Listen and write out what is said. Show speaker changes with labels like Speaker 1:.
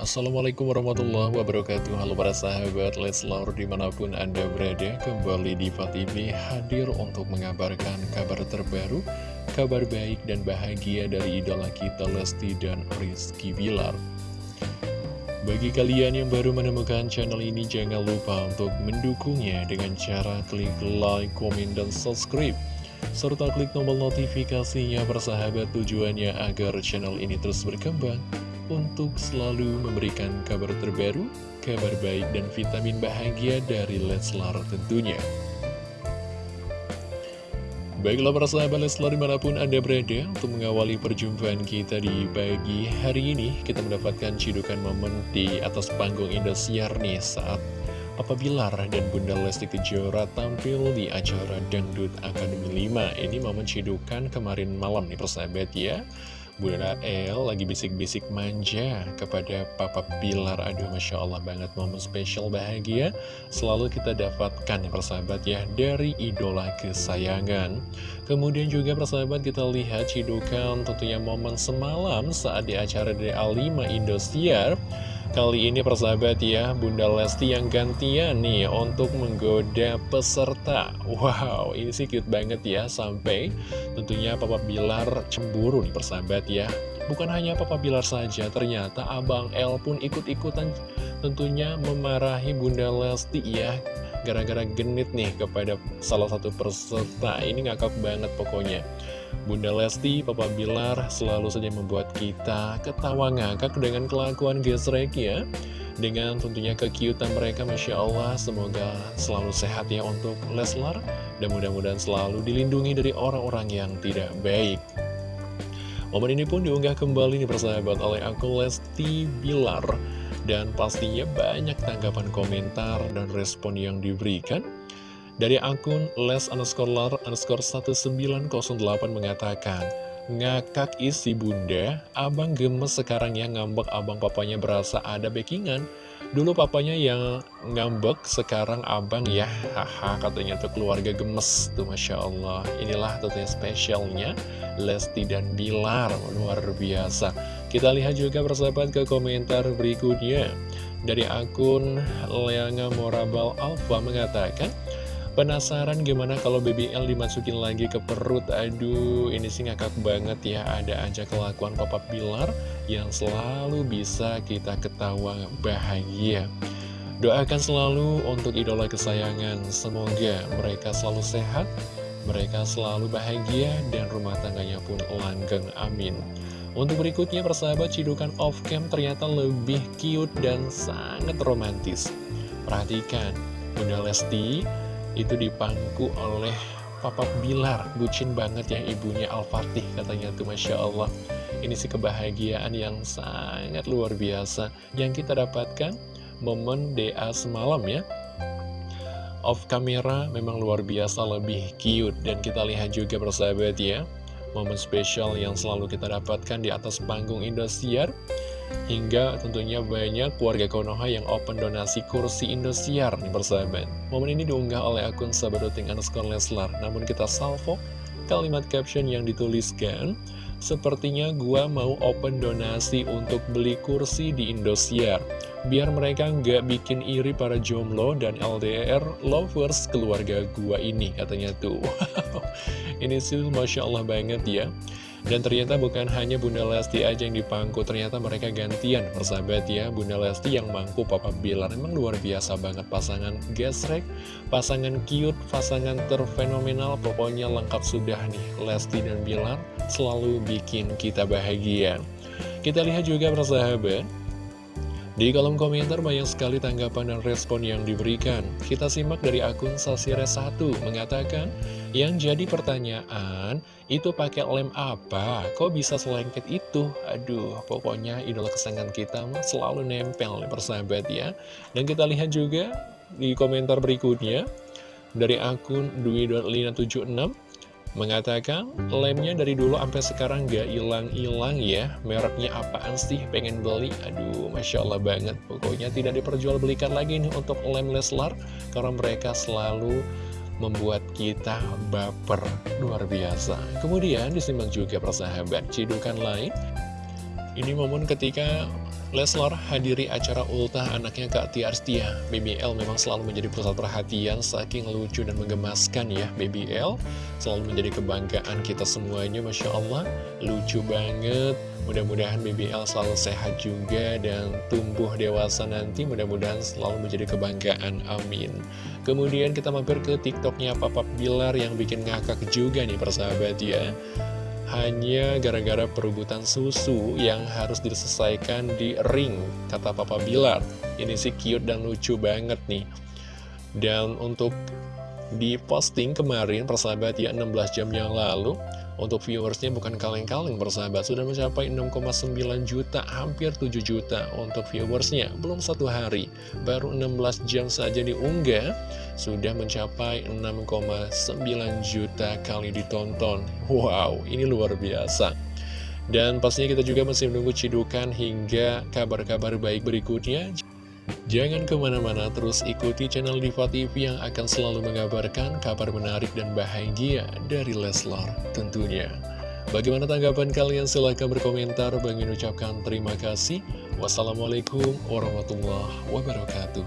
Speaker 1: Assalamualaikum warahmatullahi wabarakatuh. Halo para sahabat Leslar di mana pun anda berada Kembali di TV hadir untuk mengabarkan kabar terbaru Kabar baik dan bahagia dari idola kita Lesti dan Rizky Bilar. Bagi kalian yang baru menemukan channel ini Jangan lupa untuk mendukungnya dengan cara klik like, komen, dan subscribe serta klik tombol notifikasinya persahabat tujuannya agar channel ini terus berkembang untuk selalu memberikan kabar terbaru, kabar baik dan vitamin bahagia dari Leslar tentunya. Baiklah para sahabat Leslar di mana pun Anda berada untuk mengawali perjumpaan kita di pagi hari ini Kita mendapatkan cidukan momen di atas panggung Indosiar nih saat Papa Bilar dan Bunda Lesti Kejora tampil di acara Dangdut Akademi 5 Ini momen cidukan kemarin malam nih persahabat ya Bunda El lagi bisik-bisik manja kepada Papa Bilar Aduh Masya Allah banget momen spesial bahagia Selalu kita dapatkan ya persahabat ya Dari idola kesayangan. Kemudian juga persahabat kita lihat cidukan tentunya momen semalam Saat di acara dari A5 Indosiar. Kali ini persahabat ya, Bunda Lesti yang gantian nih untuk menggoda peserta. Wow, ini sih cute banget ya, sampai tentunya Papa Bilar cemburu nih persahabat ya. Bukan hanya Papa Bilar saja, ternyata Abang El pun ikut-ikutan tentunya memarahi Bunda Lesti ya. Gara-gara genit nih kepada salah satu peserta, ini ngakak banget pokoknya. Bunda Lesti, Papa Bilar selalu saja membuat kita ketawa ngakak dengan kelakuan gesrek ya Dengan tentunya kekiutan mereka Masya Allah Semoga selalu sehat ya untuk Leslar Dan mudah-mudahan selalu dilindungi dari orang-orang yang tidak baik Momen ini pun diunggah kembali nih persahabat oleh akun Lesti Bilar. Dan pastinya banyak tanggapan komentar dan respon yang diberikan dari akun les underscore lar underscore 1908 mengatakan, Ngakak isi bunda, abang gemes sekarang ya ngambek abang papanya berasa ada backingan. Dulu papanya yang ngambek, sekarang abang ya, haha katanya tuh keluarga gemes tuh Masya Allah. Inilah tentunya spesialnya Lesti dan Bilar, luar biasa. Kita lihat juga persahabat ke komentar berikutnya. Dari akun Leanga Morabal Alfa mengatakan, Penasaran gimana kalau BBL dimasukin lagi ke perut? Aduh ini sih ngakak banget ya. Ada aja kelakuan Papa Pilar Yang selalu bisa kita ketawa bahagia. Doakan selalu untuk idola kesayangan. Semoga mereka selalu sehat Mereka selalu bahagia Dan rumah tangganya pun langgeng. Amin. Untuk berikutnya persahabat cidukan off-cam ternyata lebih cute dan sangat romantis. Perhatikan Bunda Lesti itu dipangku oleh Papa Bilar. Bucin banget ya ibunya Al-Fatih katanya tuh Masya Allah. Ini sih kebahagiaan yang sangat luar biasa. Yang kita dapatkan momen DA semalam ya. Off kamera memang luar biasa lebih cute. Dan kita lihat juga bersahabat ya momen spesial yang selalu kita dapatkan di atas panggung Indosiar Hingga tentunya banyak warga Konoha yang open donasi kursi Indosiar nih persahabat. Momen ini diunggah oleh akun sahabadoting underscore Leslar. Namun kita salvo kalimat caption yang dituliskan, Sepertinya gua mau open donasi untuk beli kursi di Indosiar. Biar mereka nggak bikin iri para jomblo dan LDR lovers keluarga gua ini, katanya tuh. ini sih Masya Allah banget ya. Dan ternyata bukan hanya Bunda Lesti aja yang dipangku, ternyata mereka gantian persahabat ya. Bunda Lesti yang mangku Papa Bilar, memang luar biasa banget pasangan gesrek, pasangan cute, pasangan terfenomenal, pokoknya lengkap sudah nih Lesti dan Bilar selalu bikin kita bahagia. Kita lihat juga persahabat, di kolom komentar banyak sekali tanggapan dan respon yang diberikan. Kita simak dari akun Sasire1 mengatakan, yang jadi pertanyaan, itu pakai lem apa? Kok bisa selengket itu? Aduh, pokoknya idola kesayangan kita selalu nempel persahabat ya. Dan kita lihat juga di komentar berikutnya, dari akun Dwi.lina76, Mengatakan, lemnya dari dulu sampai sekarang gak hilang-hilang ya. Mereknya apaan sih? Pengen beli? Aduh, Masya Allah banget. Pokoknya tidak diperjualbelikan lagi nih untuk lem Leslar Karena mereka selalu membuat kita baper. Luar biasa. Kemudian disimak juga persahabat Cidukan lain. Ini momen ketika Leslar hadiri acara ultah anaknya Kak Tia Arstia. BBL memang selalu menjadi pusat perhatian saking lucu dan menggemaskan ya BBL. Selalu menjadi kebanggaan kita semuanya Masya Allah. Lucu banget. Mudah-mudahan BBL selalu sehat juga dan tumbuh dewasa nanti. Mudah-mudahan selalu menjadi kebanggaan. Amin. Kemudian kita mampir ke TikToknya Papa Bilar yang bikin ngakak juga nih persahabat ya hanya gara-gara perebutan susu yang harus diselesaikan di ring, kata Papa Bilar. Ini sih cute dan lucu banget nih. Dan untuk di posting kemarin, persahabat ya 16 jam yang lalu, untuk viewersnya bukan kaleng-kaleng bersahabat Sudah mencapai 6,9 juta Hampir 7 juta untuk viewersnya Belum satu hari Baru 16 jam saja diunggah Sudah mencapai 6,9 juta kali ditonton Wow ini luar biasa dan pastinya kita juga masih menunggu cidukan hingga kabar-kabar baik berikutnya. Jangan ke mana-mana terus ikuti channel Diva TV yang akan selalu mengabarkan kabar menarik dan bahagia dari Leslar tentunya. Bagaimana tanggapan kalian? Silahkan berkomentar. Bagi ucapkan terima kasih. Wassalamualaikum warahmatullahi wabarakatuh.